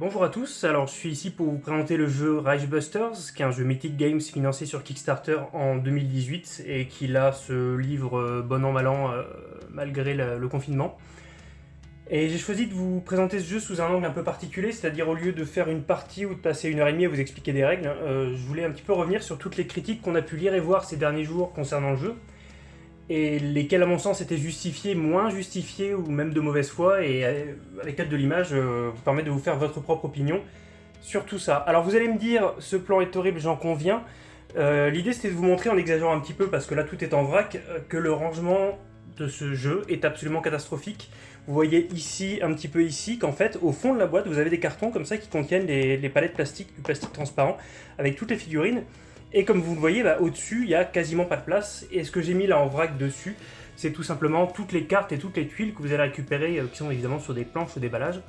Bonjour à tous, alors je suis ici pour vous présenter le jeu Reichbusters, qui est un jeu Mythic Games financé sur Kickstarter en 2018 et qui là se livre euh, bon an mal an euh, malgré le, confinement. Et j'ai choisi de vous présenter ce jeu sous un angle un peu particulier, c'est-à-dire au lieu de faire une partie ou de passer une heure et demie à vous expliquer des règles, euh, je voulais un petit peu revenir sur toutes les critiques qu'on a pu lire et voir ces derniers jours concernant le jeu, et lesquels à mon sens étaient justifiés, moins justifiés ou même de mauvaise foi, et avec l'aide de l'image euh, vous permet de vous faire votre propre opinion sur tout ça. Alors vous allez me dire, ce plan est horrible, j'en conviens. Euh, l'idée c'était de vous montrer en exagérant un petit peu, parce que là tout est en vrac, euh, que le rangement de ce jeu est absolument catastrophique. Vous voyez ici, un petit peu ici, qu'en fait, au fond de la boîte, vous avez des cartons comme ça qui contiennent les, les palettes plastiques, du plastique transparent, avec toutes les figurines. Et comme vous le voyez, au-dessus, il n'y a quasiment pas de place. Et ce que j'ai mis là en vrac dessus, c'est tout simplement toutes les cartes et toutes les tuiles que vous allez récupérer, euh, qui sont évidemment sur des planches ou des ballages.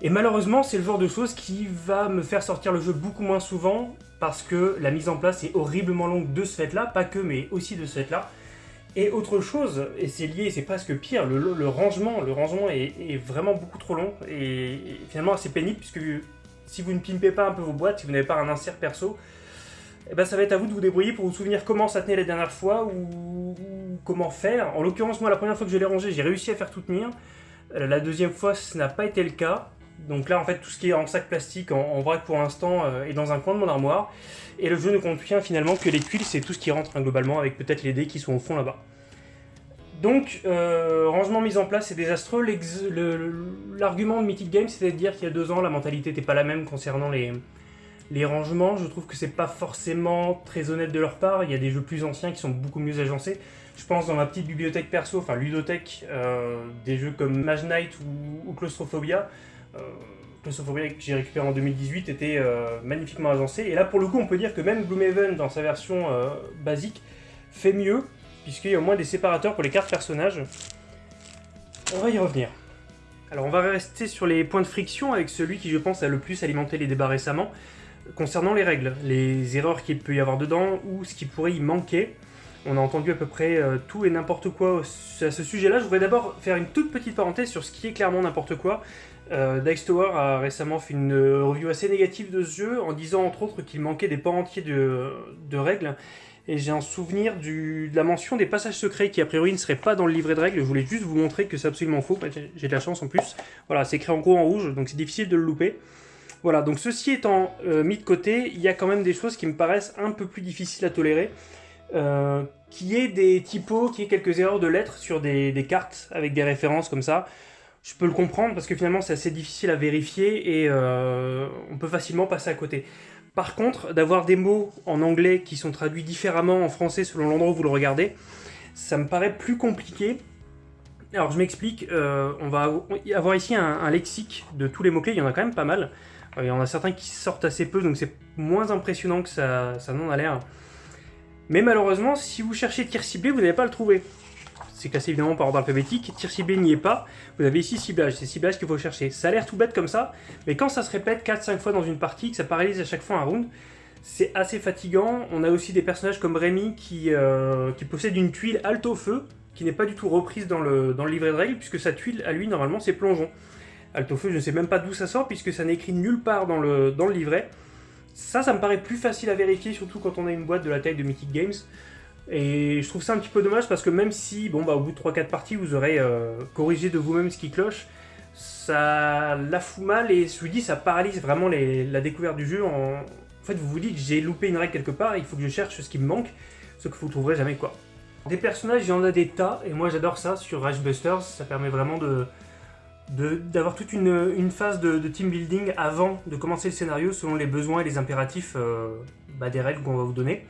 Et malheureusement, c'est le genre de choses qui va me faire sortir le jeu beaucoup moins souvent, parce que la mise en place est horriblement longue de ce fait-là, pas que, mais aussi de ce fait-là. Et autre chose, et c'est lié, c'est presque pire, le, rangement, le rangement est, vraiment beaucoup trop long, et, et finalement assez pénible, puisque si vous ne pimpez pas un peu vos boîtes, si vous n'avez pas un insert perso, eh ben, ça va être à vous de vous débrouiller pour vous souvenir comment ça tenait la dernière fois ou, comment faire. En l'occurrence, moi, la première fois que je l'ai rangé, j'ai réussi à faire tout tenir. Euh, la deuxième fois, ce n'a pas été le cas. Donc là, en fait, tout ce qui est en sac plastique, en, vrac pour l'instant, euh, est dans un coin de mon armoire. Et le jeu ne contient finalement que les tuiles, c'est tout ce qui rentre hein, globalement, avec peut-être les dés qui sont au fond là-bas. Donc, euh, rangement mis en place, c'est désastreux. L'argument de Mythic Games, c'était de dire qu'il y a deux ans, la mentalité n'était pas la même concernant les, les rangements, je trouve que c'est pas forcément très honnête de leur part. Il y a des jeux plus anciens qui sont beaucoup mieux agencés. Je pense dans ma petite bibliothèque perso, enfin ludothèque, euh, des jeux comme Mage Knight ou, Claustrophobia. Euh, Claustrophobia que j'ai récupéré en 2018 était euh, magnifiquement agencé. Et là pour le coup on peut dire que même Gloomhaven dans sa version basique fait mieux, puisqu'il y a au moins des séparateurs pour les cartes personnages. On va y revenir. Alors on va rester sur les points de friction avec celui qui je pense a le plus alimenté les débats récemment, concernant les règles, les erreurs qu'il peut y avoir dedans ou ce qui pourrait y manquer. On a entendu à peu près euh, tout et n'importe quoi à ce sujet-là. Je voudrais d'abord faire une toute petite parenthèse sur ce qui est clairement n'importe quoi. Euh, Dice Tower a récemment fait une review assez négative de ce jeu en disant entre autres qu'il manquait des pans entiers de, règles. Et j'ai un souvenir de la mention des passages secrets qui a priori ne seraient pas dans le livret de règles. Je voulais juste vous montrer que c'est absolument faux. J'ai de la chance en plus. Voilà, c'est écrit en gros en rouge, donc c'est difficile de le louper. Voilà, donc ceci étant euh, mis de côté, il y a quand même des choses qui me paraissent un peu plus difficiles à tolérer. Euh, qui est des typos, qui est quelques erreurs de lettres sur des, cartes avec des références comme ça. Je peux le comprendre parce que finalement c'est assez difficile à vérifier et euh, on peut facilement passer à côté. Par contre, d'avoir des mots en anglais qui sont traduits différemment en français selon l'endroit où vous le regardez, ça me paraît plus compliqué. Alors je m'explique, on va avoir ici un lexique de tous les mots-clés, il y en a quand même pas mal. Il y en a certains qui sortent assez peu, donc c'est moins impressionnant que ça, ça n'en a l'air. Mais malheureusement, si vous cherchez tir ciblé, vous n'allez pas le trouver. C'est classé évidemment par ordre alphabétique, tir ciblé n'y est pas. Vous avez ici ciblage, c'est ciblage qu'il faut chercher. Ça a l'air tout bête comme ça, mais quand ça se répète 4-5 fois dans une partie, que ça paralyse à chaque fois un round, c'est assez fatigant. On a aussi des personnages comme Rémi qui, euh, qui possède une tuile alto feu, qui n'est pas du tout reprise dans le, dans le livret de règles, puisque sa tuile, à lui, normalement, c'est plongeon. Altofeu, je ne sais même pas d'où ça sort, puisque ça n'est écrit nulle part dans le, livret. Ça, ça me paraît plus facile à vérifier, surtout quand on a une boîte de la taille de Mythic Games. Et je trouve ça un petit peu dommage, parce que même si, bon bah au bout de 3-4 parties, vous aurez euh, corrigé de vous-même ce qui cloche, ça la fout mal, et je vous dis, ça paralyse vraiment la découverte du jeu. En... fait, vous vous dites, j'ai loupé une règle quelque part, il faut que je cherche ce qui me manque, ce que vous ne trouverez jamais, quoi. Des personnages, il y en a des tas, et moi j'adore ça sur Busters, ça permet vraiment de d'avoir toute une, phase de, team building avant de commencer le scénario selon les besoins et les impératifs euh, bah, des règles qu'on va vous donner.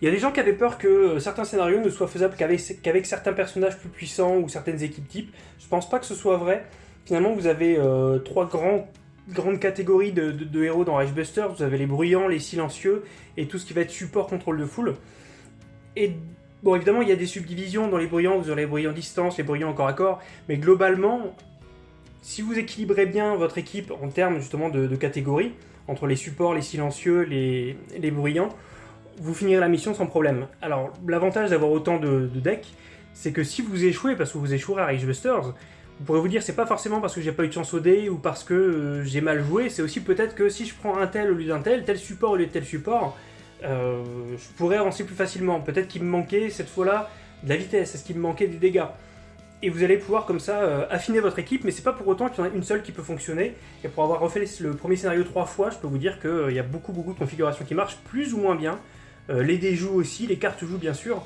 Il y a des gens qui avaient peur que euh, certains scénarios ne soient faisables qu'avec certains personnages plus puissants ou certaines équipes types. Je pense pas que ce soit vrai. Finalement, vous avez euh, trois grandes catégories de, héros dans Busters. Vous avez les bruyants, les silencieux et tout ce qui va être support contrôle de foule. Et bon, évidemment, il y a des subdivisions dans les bruyants. Vous aurez les bruyants distance, les bruyants corps à corps. Mais globalement, si vous équilibrez bien votre équipe en termes justement de, catégories, entre les supports, les silencieux, les, bruyants, vous finirez la mission sans problème. Alors, l'avantage d'avoir autant de, decks, c'est que si vous échouez, parce que vous échouerez à Busters, Vous pourrez vous dire, c'est pas forcément parce que j'ai pas eu de chance au dé ou parce que euh, j'ai mal joué, c'est aussi peut-être que si je prends un tel au lieu d'un tel, tel support au lieu de tel support, euh, je pourrais avancer plus facilement. Peut-être qu'il me manquait cette fois-là de la vitesse, est-ce qu'il me manquait des dégâts? Et vous allez pouvoir comme ça euh, affiner votre équipe, mais c'est pas pour autant qu'il y en a une seule qui peut fonctionner. Et pour avoir refait le premier scénario trois fois, je peux vous dire qu'il y a beaucoup beaucoup de configurations qui marchent plus ou moins bien. les dés jouent aussi, les cartes jouent bien sûr,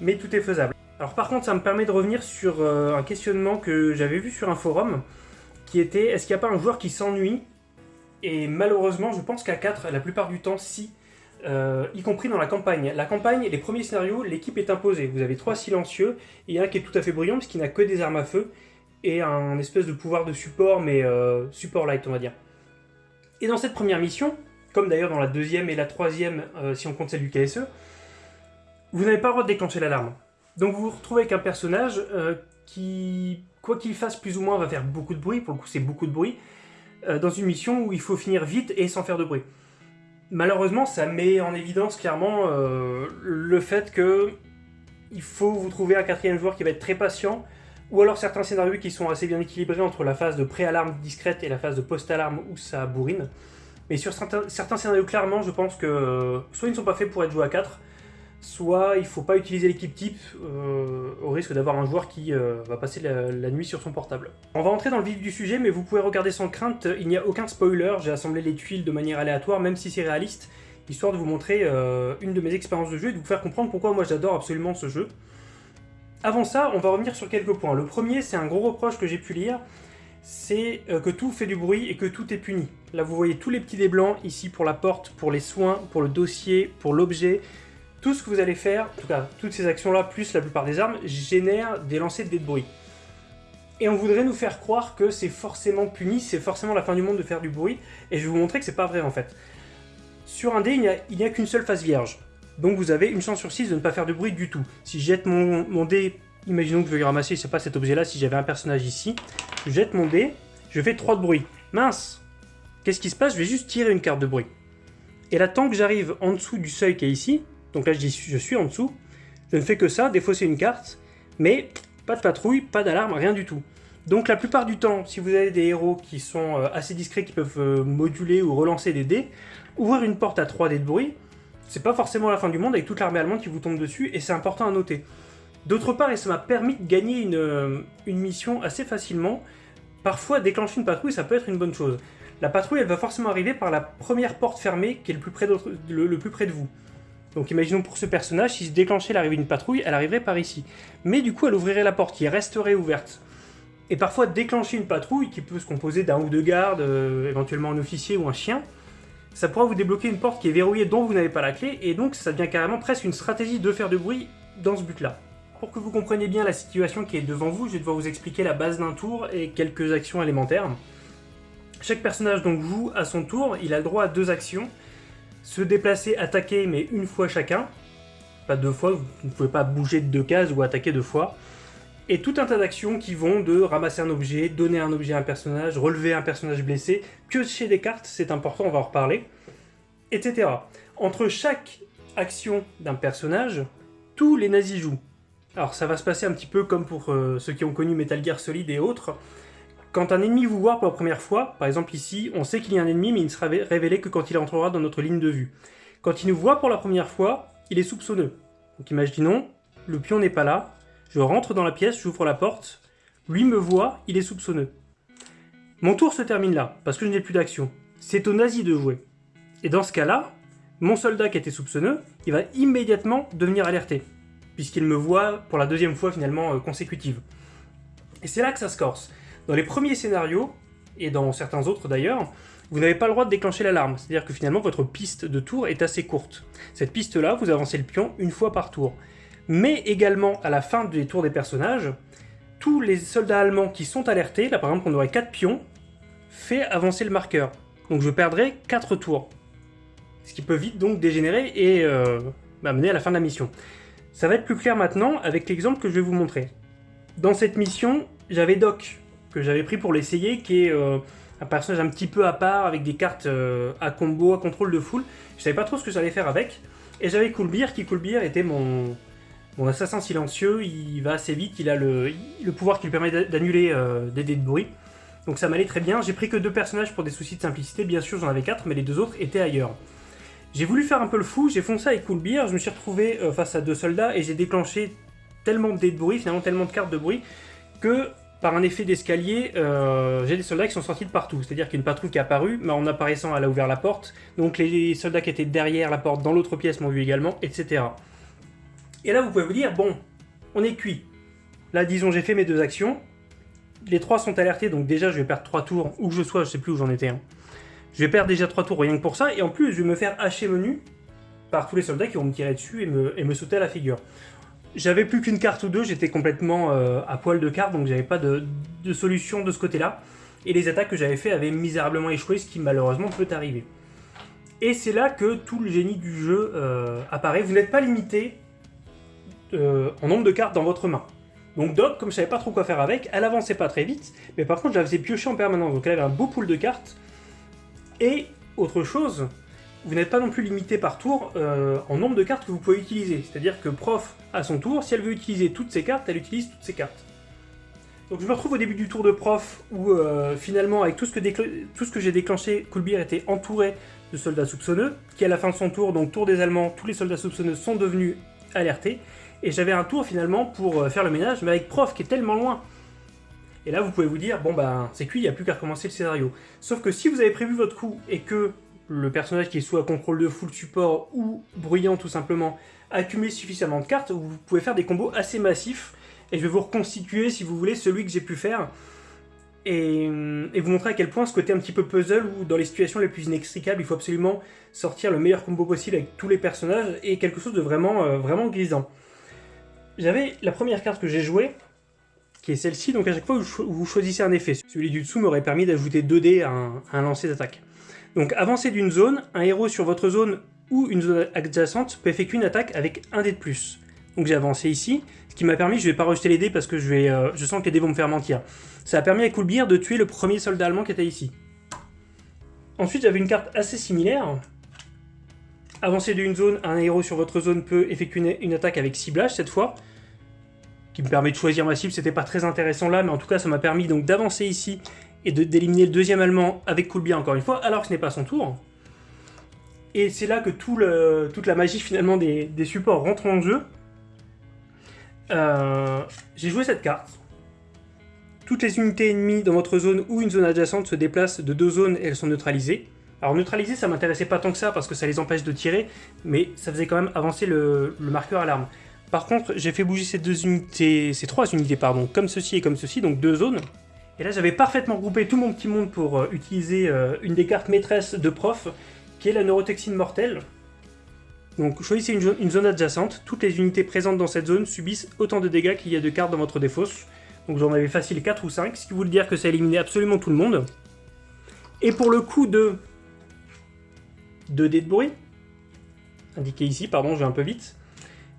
mais tout est faisable. Alors par contre, ça me permet de revenir sur euh, un questionnement que j'avais vu sur un forum, qui était, est-ce qu'il n'y a pas un joueur qui s'ennuie? Et malheureusement, je pense qu'à 4, la plupart du temps, si, euh, y compris dans la campagne. La campagne, les premiers scénarios, l'équipe est imposée. Vous avez trois silencieux, et un qui est tout à fait brillant, parce qu'il n'a que des armes à feu, et un espèce de pouvoir de support, mais euh, support light, on va dire. Et dans cette première mission, comme d'ailleurs dans la deuxième et la troisième, si on compte celle du KSE, vous n'avez pas le droit de déclencher l'alarme. Donc vous vous retrouvez avec un personnage euh, qui, quoi qu'il fasse plus ou moins, va faire beaucoup de bruit, pour le coup c'est beaucoup de bruit, euh, dans une mission où il faut finir vite et sans faire de bruit. Malheureusement, ça met en évidence clairement euh, le fait que il faut vous trouver un quatrième joueur qui va être très patient, ou alors certains scénarios qui sont assez bien équilibrés entre la phase de pré-alarme discrète et la phase de post-alarme où ça bourrine. Mais sur certains, certains, scénarios, clairement, je pense que soit ils ne sont pas faits pour être joués à 4, soit il ne faut pas utiliser l'équipe type euh, au risque d'avoir un joueur qui euh, va passer la, nuit sur son portable. On va entrer dans le vif du sujet, mais vous pouvez regarder sans crainte, il n'y a aucun spoiler, j'ai assemblé les tuiles de manière aléatoire, même si c'est réaliste, histoire de vous montrer euh, une de mes expériences de jeu et de vous faire comprendre pourquoi moi j'adore absolument ce jeu. Avant ça, on va revenir sur quelques points. Le premier, c'est un gros reproche que j'ai pu lire, c'est que tout fait du bruit et que tout est puni. Là, vous voyez tous les petits dés blancs ici pour la porte, pour les soins, pour le dossier, pour l'objet, tout ce que vous allez faire, en tout cas toutes ces actions-là, plus la plupart des armes, génèrent des lancers de dés de bruit. Et on voudrait nous faire croire que c'est forcément puni, c'est forcément la fin du monde de faire du bruit, et je vais vous montrer que c'est pas vrai en fait. Sur un dé, il n'y a, qu'une seule face vierge, donc vous avez une chance sur 6 de ne pas faire de bruit du tout. Si je jette mon, dé, imaginons que je veux ramasser, c'est pas cet objet-là, si j'avais un personnage ici, je jette mon dé, je fais 3 de bruit. Mince Qu'est-ce qui se passe? Je vais juste tirer une carte de bruit. Et là, tant que j'arrive en dessous du seuil qui est ici, donc là, je, dis, je suis en dessous. Je ne fais que ça, défausser une carte, mais pas de patrouille, pas d'alarme, rien du tout. Donc la plupart du temps, si vous avez des héros qui sont euh, assez discrets, qui peuvent euh, moduler ou relancer des dés, ouvrir une porte à 3 dés de bruit, c'est pas forcément la fin du monde avec toute l'armée allemande qui vous tombe dessus, et c'est important à noter. D'autre part, et ça m'a permis de gagner une, euh, mission assez facilement, parfois déclencher une patrouille, ça peut être une bonne chose. La patrouille, elle va forcément arriver par la première porte fermée qui est le plus près de vous. Donc imaginons pour ce personnage, si se déclenchait l'arrivée d'une patrouille, elle arriverait par ici. Mais du coup, elle ouvrirait la porte qui resterait ouverte. Et parfois, déclencher une patrouille, qui peut se composer d'un ou deux gardes, euh, éventuellement un officier ou un chien, ça pourra vous débloquer une porte qui est verrouillée dont vous n'avez pas la clé, et donc ça devient carrément presque une stratégie de faire de bruit dans ce but-là. Pour que vous compreniez bien la situation qui est devant vous, je vais devoir vous expliquer la base d'un tour et quelques actions élémentaires. Chaque personnage donc joue à son tour, il a le droit à deux actions, se déplacer, attaquer, mais une fois chacun. Pas deux fois, vous ne pouvez pas bouger de deux cases ou attaquer deux fois. Et tout un tas d'actions qui vont de ramasser un objet, donner un objet à un personnage, relever un personnage blessé, piocher des cartes, c'est important, on va en reparler, etc. Entre chaque action d'un personnage, tous les nazis jouent. Alors ça va se passer un petit peu comme pour euh, ceux qui ont connu Metal Gear Solid et autres, quand un ennemi vous voit pour la première fois, par exemple ici, on sait qu'il y a un ennemi, mais il ne sera révélé que quand il entrera dans notre ligne de vue. Quand il nous voit pour la première fois, il est soupçonneux. Donc imaginons, le pion n'est pas là, je rentre dans la pièce, j'ouvre la porte, lui me voit, il est soupçonneux. Mon tour se termine là, parce que je n'ai plus d'action. C'est au nazi de jouer. Et dans ce cas-là, mon soldat qui était soupçonneux, il va immédiatement devenir alerté, puisqu'il me voit pour la deuxième fois finalement euh, consécutive. Et c'est là que ça se corse. Dans les premiers scénarios, et dans certains autres d'ailleurs, vous n'avez pas le droit de déclencher l'alarme, c'est-à-dire que finalement votre piste de tour est assez courte. Cette piste-là, vous avancez le pion une fois par tour. Mais également, à la fin des tours des personnages, tous les soldats allemands qui sont alertés, là par exemple on aurait 4 pions, fait avancer le marqueur. Donc je perdrai 4 tours. Ce qui peut vite donc dégénérer et euh, m'amener à la fin de la mission. Ça va être plus clair maintenant avec l'exemple que je vais vous montrer. Dans cette mission, j'avais Doc, que j'avais pris pour l'essayer, qui est euh, un personnage un petit peu à part, avec des cartes euh, à combo, à contrôle de foule. Je savais pas trop ce que j'allais faire avec. Et j'avais Coolbeer, qui Coolbeer était mon, Mon assassin silencieux, il va assez vite, il a le, le pouvoir qui lui permet d'annuler euh, des dés de bruit. Donc ça m'allait très bien. J'ai pris que deux personnages pour des soucis de simplicité. Bien sûr, j'en avais quatre, mais les deux autres étaient ailleurs. J'ai voulu faire un peu le fou, j'ai foncé avec Coolbeer, je me suis retrouvé face à deux soldats et j'ai déclenché tellement de dés de bruit, finalement tellement de cartes de bruit, que par un effet d'escalier, euh, j'ai des soldats qui sont sortis de partout. C'est-à-dire qu'il y a une patrouille qui est apparue, mais en apparaissant, elle a ouvert la porte. Donc les soldats qui étaient derrière la porte, dans l'autre pièce, m'ont vu également, etc. Et là, vous pouvez vous dire, bon, on est cuit. Là, disons, j'ai fait mes deux actions. Les trois sont alertés, donc déjà, je vais perdre trois tours, où que je sois, je sais plus où j'en étais. Hein. Je vais perdre déjà trois tours rien que pour ça, et en plus, je vais me faire hacher menu par tous les soldats qui vont me tirer dessus et me, et me sauter à la figure. J'avais plus qu'une carte ou deux, j'étais complètement euh, à poil de carte, donc j'avais pas de, solution de ce côté-là. Et les attaques que j'avais fait avaient misérablement échoué, ce qui malheureusement peut arriver. Et c'est là que tout le génie du jeu euh, apparaît. Vous n'êtes pas limité euh, en nombre de cartes dans votre main. Donc Doc, comme je savais pas trop quoi faire avec, elle avançait pas très vite, mais par contre je la faisais piocher en permanence, donc elle avait un beau pool de cartes. Et autre chose, vous n'êtes pas non plus limité par tour euh, en nombre de cartes que vous pouvez utiliser. C'est-à-dire que Prof, à son tour, si elle veut utiliser toutes ses cartes, elle utilise toutes ses cartes. Donc je me retrouve au début du tour de Prof, où euh, finalement, avec tout ce que, j'ai déclenché, Coolbeer était entouré de soldats soupçonneux, qui à la fin de son tour, donc tour des Allemands, tous les soldats soupçonneux sont devenus alertés, et j'avais un tour finalement pour euh, faire le ménage, mais avec Prof qui est tellement loin. Et là, vous pouvez vous dire, bon ben, c'est cuit, il n'y a plus qu'à recommencer le scénario. Sauf que si vous avez prévu votre coup, et que le personnage qui est soit contrôle de full support ou bruyant tout simplement, accumule suffisamment de cartes, vous pouvez faire des combos assez massifs. Et je vais vous reconstituer, si vous voulez, celui que j'ai pu faire. Et, vous montrer à quel point ce côté un petit peu puzzle, où dans les situations les plus inextricables, il faut absolument sortir le meilleur combo possible avec tous les personnages, et quelque chose de vraiment, euh, vraiment grisant. J'avais la première carte que j'ai jouée, qui est celle-ci, donc à chaque fois vous choisissez un effet. Celui du dessous m'aurait permis d'ajouter 2 dés à un lancer d'attaque. Donc avancez d'une zone, un héros sur votre zone ou une zone adjacente peut effectuer une attaque avec un dé de plus. Donc j'ai avancé ici, ce qui m'a permis, je vais pas rejeter les dés parce que euh, je sens que les dés vont me faire mentir. Ça a permis à Coolbeer de tuer le premier soldat allemand qui était ici. Ensuite j'avais une carte assez similaire. Avancer d'une zone, un héros sur votre zone peut effectuer une, attaque avec ciblage cette fois, qui me permet de choisir ma cible, c'était pas très intéressant là, mais en tout cas ça m'a permis donc d'avancer ici et d'éliminer le deuxième allemand avec Coolbeer encore une fois, alors que ce n'est pas son tour. Et c'est là que toute la magie finalement des, supports rentre en jeu. Euh, j'ai joué cette carte. Toutes les unités ennemies dans votre zone ou une zone adjacente se déplacent de deux zones et elles sont neutralisées. Alors neutraliser, ça m'intéressait pas tant que ça parce que ça les empêche de tirer, mais ça faisait quand même avancer le, marqueur alarme. Par contre, j'ai fait bouger ces deux unités, ces trois unités, pardon, comme ceci et comme ceci, donc deux zones. Et là, j'avais parfaitement groupé tout mon petit monde pour euh, utiliser euh, une des cartes maîtresses de prof, qui est la neurotoxine mortelle. Donc choisissez une, zone adjacente, toutes les unités présentes dans cette zone subissent autant de dégâts qu'il y a de cartes dans votre défausse. Donc j'en avais facile 4 ou 5, ce qui veut dire que ça éliminait absolument tout le monde. Et pour le coup de 2 dés de bruit, indiqué ici, pardon, je vais un peu vite,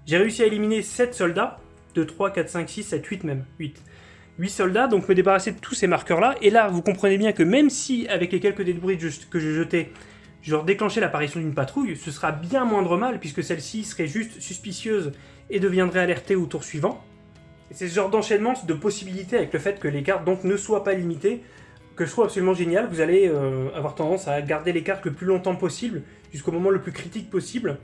j'ai réussi à éliminer 7 soldats, 2, 3, 4, 5, 6, 7, 8 même, 8. 8 soldats, donc me débarrasser de tous ces marqueurs-là. Et là, vous comprenez bien que même si, avec les quelques bruit que j'ai jetés, je déclenchais l'apparition d'une patrouille, ce sera bien moindre mal, puisque celle-ci serait juste suspicieuse et deviendrait alertée au tour suivant. C'est ce genre d'enchaînement de possibilités avec le fait que les cartes donc ne soient pas limitées, que je trouve absolument génial. Vous allez euh, avoir tendance à garder les cartes le plus longtemps possible, jusqu'au moment le plus critique possible.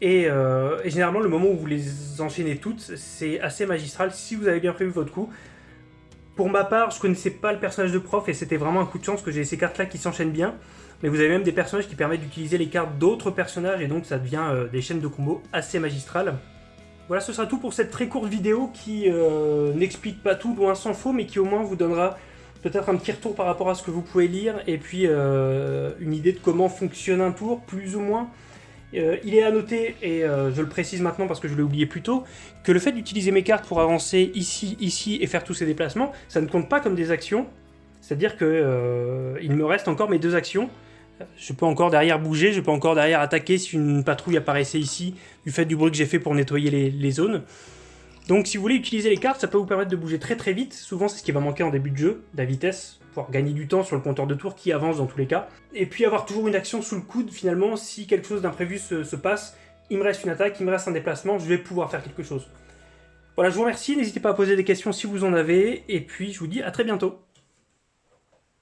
Et, euh, et, généralement, le moment où vous les enchaînez toutes, c'est assez magistral si vous avez bien prévu votre coup. Pour ma part, je connaissais pas le personnage de prof et c'était vraiment un coup de chance que j'ai ces cartes-là qui s'enchaînent bien. Mais vous avez même des personnages qui permettent d'utiliser les cartes d'autres personnages et donc ça devient euh, des chaînes de combos assez magistrales. Voilà, ce sera tout pour cette très courte vidéo qui euh, n'explique pas tout, loin s'en faut, mais qui au moins vous donnera peut-être un petit retour par rapport à ce que vous pouvez lire et puis euh, une idée de comment fonctionne un tour, plus ou moins. Euh, il est à noter, et euh, je le précise maintenant parce que je l'ai oublié plus tôt, que le fait d'utiliser mes cartes pour avancer ici, ici et faire tous ces déplacements, ça ne compte pas comme des actions. C'est-à-dire qu'il euh, me reste encore mes deux actions. Je peux encore derrière bouger, je peux encore derrière attaquer si une patrouille apparaissait ici, du fait du bruit que j'ai fait pour nettoyer les zones. Donc si vous voulez utiliser les cartes, ça peut vous permettre de bouger très très vite. Souvent c'est ce qui va manquer en début de jeu, la vitesse, pour gagner du temps sur le compteur de tours qui avance dans tous les cas. Et puis avoir toujours une action sous le coude finalement si quelque chose d'imprévu se, passe, il me reste une attaque, il me reste un déplacement, je vais pouvoir faire quelque chose. Voilà, je vous remercie, n'hésitez pas à poser des questions si vous en avez, et puis je vous dis à très bientôt.